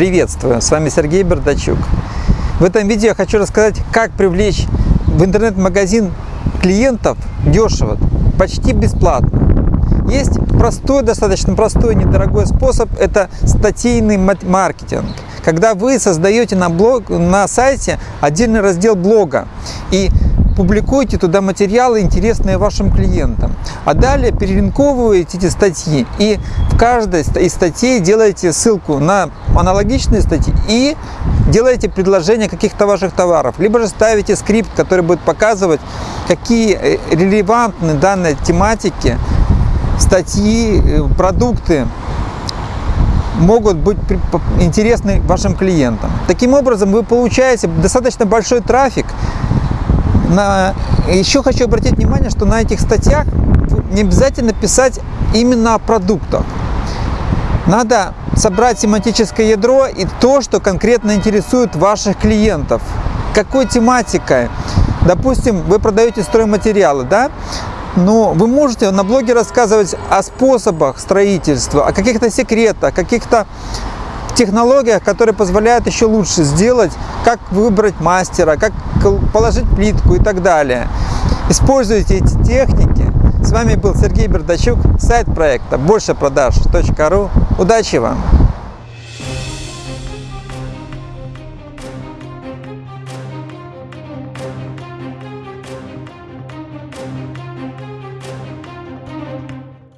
Приветствую! С вами Сергей Бардачук. В этом видео я хочу рассказать, как привлечь в интернет-магазин клиентов дешево, почти бесплатно. Есть простой, достаточно простой, недорогой способ, это статейный маркетинг. Когда вы создаете на, блог, на сайте отдельный раздел блога и публикуйте туда материалы, интересные вашим клиентам. А далее перелинковываете эти статьи и в каждой из статей делаете ссылку на аналогичные статьи и делаете предложение каких-то ваших товаров. Либо же ставите скрипт, который будет показывать, какие э, релевантны данной тематике статьи, э, продукты могут быть интересны вашим клиентам. Таким образом, вы получаете достаточно большой трафик, на... Еще хочу обратить внимание, что на этих статьях не обязательно писать именно о продуктах. Надо собрать семантическое ядро и то, что конкретно интересует ваших клиентов. Какой тематикой? Допустим, вы продаете стройматериалы, да? Но вы можете на блоге рассказывать о способах строительства, о каких-то секретах, каких-то технологиях, которые позволяют еще лучше сделать, как выбрать мастера, как положить плитку и так далее. Используйте эти техники. С вами был Сергей Бердачук, сайт проекта большепродаж.ру. Удачи вам!